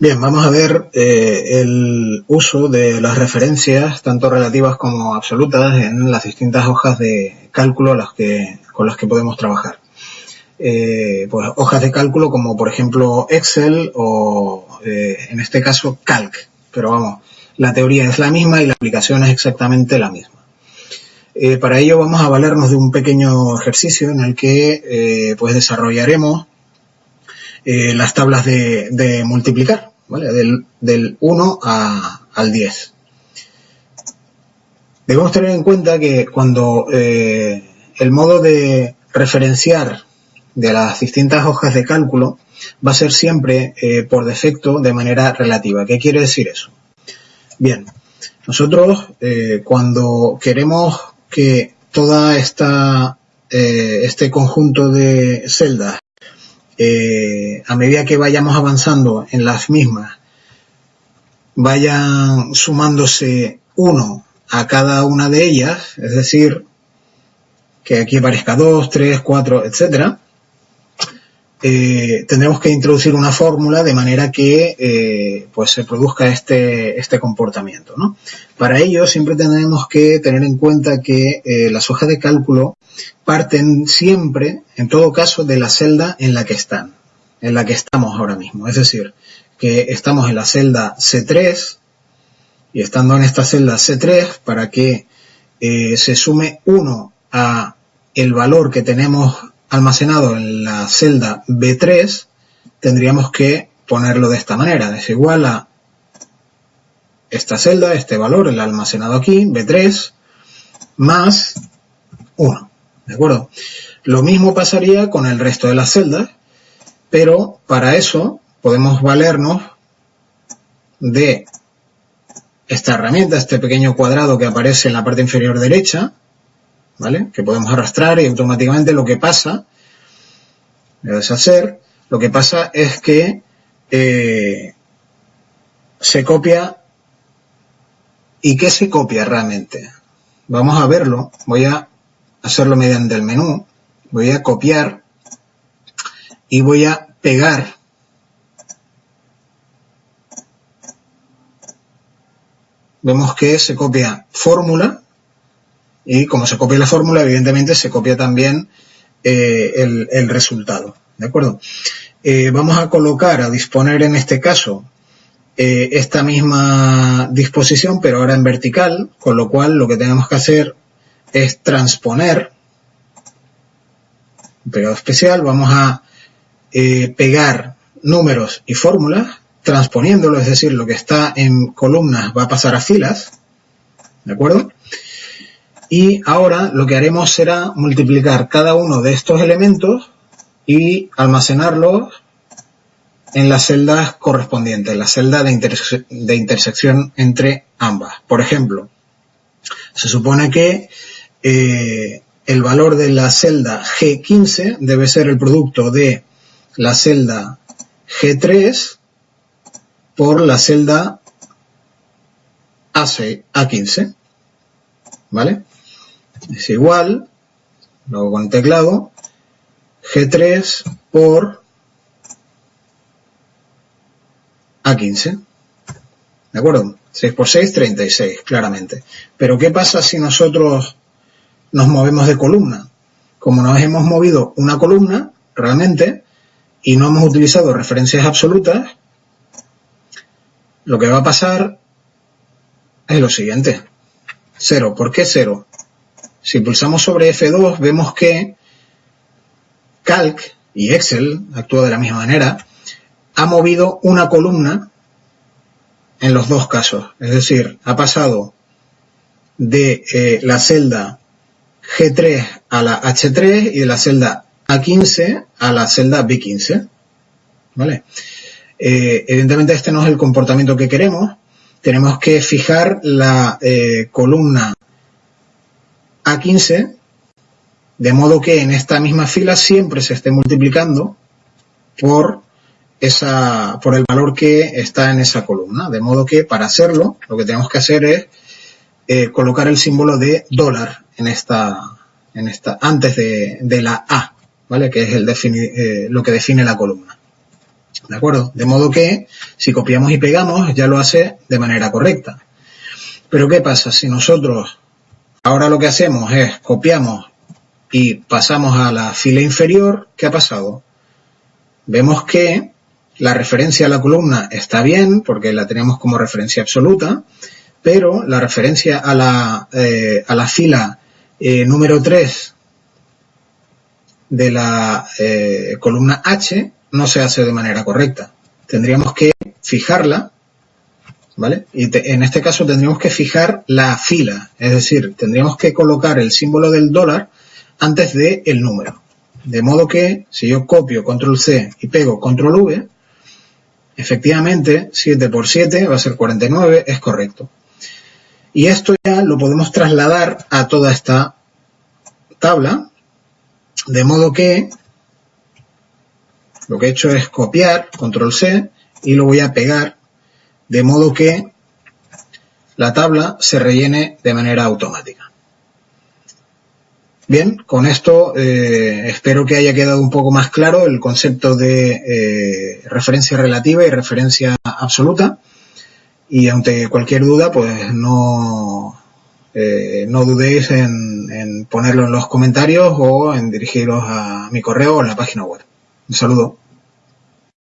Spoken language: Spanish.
Bien, vamos a ver eh, el uso de las referencias, tanto relativas como absolutas, en las distintas hojas de cálculo con las que podemos trabajar. Eh, pues hojas de cálculo como por ejemplo Excel o eh, en este caso Calc, pero vamos, la teoría es la misma y la aplicación es exactamente la misma. para ello vamos a valernos de un pequeño ejercicio en el que pues desarrollaremos las tablas de multiplicar. Del, 1 al 10. Debemos tener en cuenta que cuando eh, el modo de referenciar de las distintas hojas de cálculo va a ser siempre eh, por defecto de manera relativa. ¿Qué quiere decir eso? Bien, nosotros eh, cuando queremos que toda esta este conjunto de celdas eh, a medida que vayamos avanzando en las mismas, vayan sumándose uno a cada una de ellas, es decir, que aquí aparezca dos, tres, cuatro, etcétera, eh, tendremos que introducir una fórmula de manera que eh, pues se produzca este, este comportamiento. ¿no? Para ello siempre tenemos que tener en cuenta que eh, las hojas de cálculo parten siempre, en todo caso, de la celda en la que están, en la que estamos ahora mismo. Es decir, que estamos en la celda C3 y estando en esta celda C3 para que se sume 1 a el valor que tenemos almacenado en la celda B3, tendríamos que ponerlo de esta manera. Es igual a esta celda, este valor, el almacenado aquí, B3, más 1. ¿De acuerdo? Lo mismo pasaría con el resto de las celdas, pero para eso podemos valernos de esta herramienta, este pequeño cuadrado que aparece en la parte inferior derecha, ¿vale? Que podemos arrastrar y automáticamente lo que pasa, a deshacer, lo que pasa es que eh, se copia. ¿Y qué se copia realmente? Vamos a verlo. Voy a hacerlo mediante el menú. Voy a copiar y voy a pegar vemos que se copia fórmula y como se copia la fórmula, evidentemente se copia también eh, el, resultado. ¿De acuerdo? Eh, vamos a colocar, a disponer en este caso, eh, esta misma disposición, pero ahora en vertical, con lo cual lo que tenemos que hacer es transponer pegado especial, vamos a pegar números y fórmulas, transponiéndolo, es decir, lo que está en columnas va a pasar a filas, ¿de acuerdo? Y ahora lo que haremos será multiplicar cada uno de estos elementos y almacenarlos en las celdas correspondientes, la celda de, intersección entre ambas. Por ejemplo, se supone que eh, el valor de la celda G15 debe ser el producto de la celda G3 por la celda A15. ¿Vale? Es igual, luego con teclado, G3 por A15. ¿De acuerdo? 6 por 6, 36, claramente. Pero ¿qué pasa si nosotros nos movemos de columna? Como nos hemos movido una columna, realmente, y no hemos utilizado referencias absolutas, lo que va a pasar es lo siguiente. 0. ¿Por qué 0? Si pulsamos sobre F2 vemos que Calc y Excel actúa de la misma manera, ha movido una columna en los dos casos. Es decir, ha pasado de eh, la celda G3 a la H3 y de la celda A15 a la celda B15. ¿Vale? Eh, evidentemente este no es el comportamiento que queremos. Tenemos que fijar la eh, columna a 15, de modo que en esta misma fila siempre se esté multiplicando por, esa, por el valor que está en esa columna. De modo que para hacerlo lo que tenemos que hacer es eh, colocar el símbolo de dólar en esta, en esta, antes de, la A, ¿vale? Que es el eh, lo que define la columna. ¿De acuerdo? De modo que si copiamos y pegamos ya lo hace de manera correcta. Pero ¿qué pasa? Si nosotros ahora lo que hacemos es copiamos y pasamos a la fila inferior, ¿qué ha pasado? Vemos que la referencia a la columna está bien porque la tenemos como referencia absoluta, pero la referencia a la, eh, a la fila eh, número 3 de la eh, columna H no se hace de manera correcta. Tendríamos que fijarla, ¿vale? Y en este caso tendríamos que fijar la fila, es decir, tendríamos que colocar el símbolo del dólar antes del el número. De modo que si yo copio control C y pego control V, efectivamente 7 por 7 va a ser 49, es correcto. Y esto ya lo podemos trasladar a toda esta tabla, de modo que lo que he hecho es copiar, control C, y lo voy a pegar, de modo que la tabla se rellene de manera automática. Bien, con esto eh, espero que haya quedado un poco más claro el concepto de eh, referencia relativa y referencia absoluta. Y ante cualquier duda, pues no, eh, no dudéis en, ponerlo en los comentarios o en dirigiros a mi correo o a la página web. Un saludo.